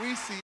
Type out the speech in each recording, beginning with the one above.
we see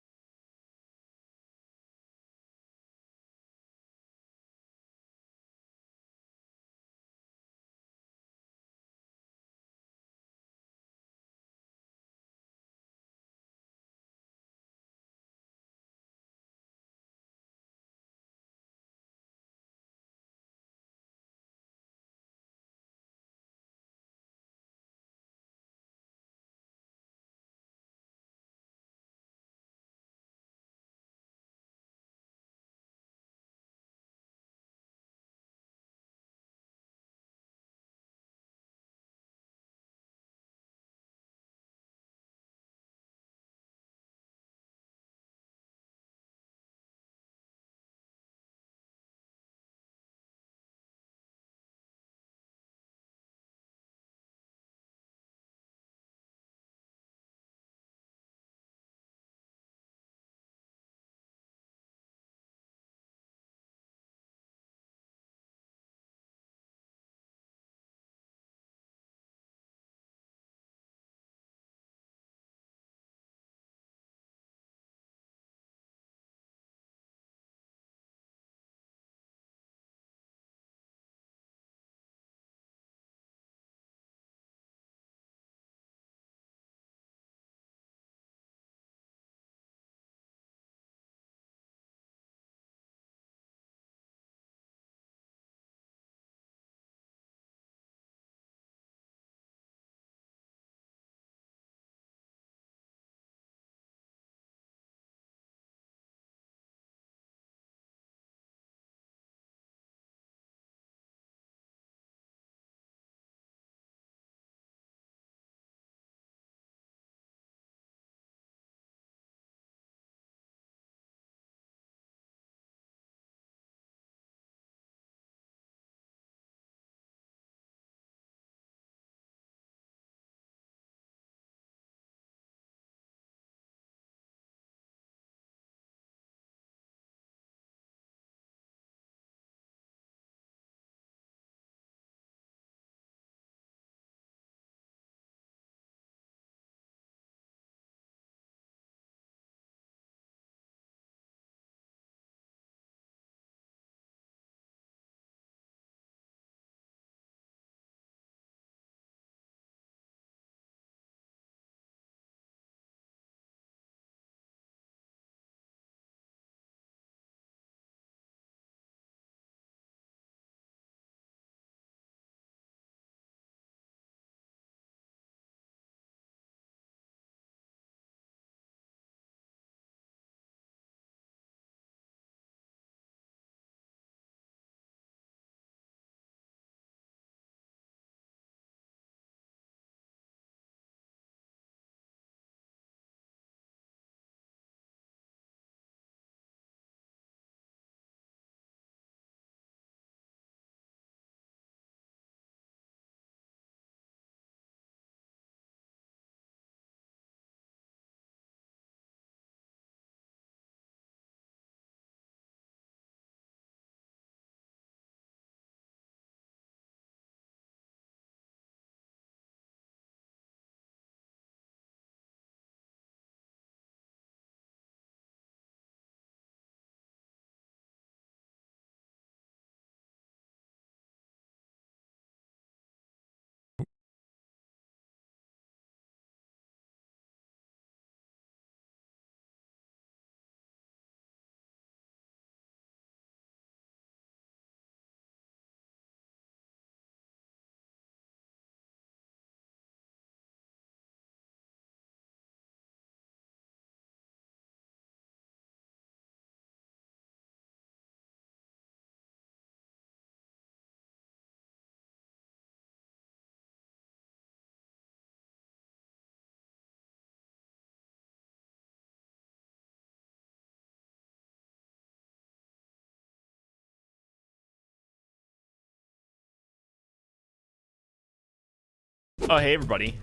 Oh, hey, everybody.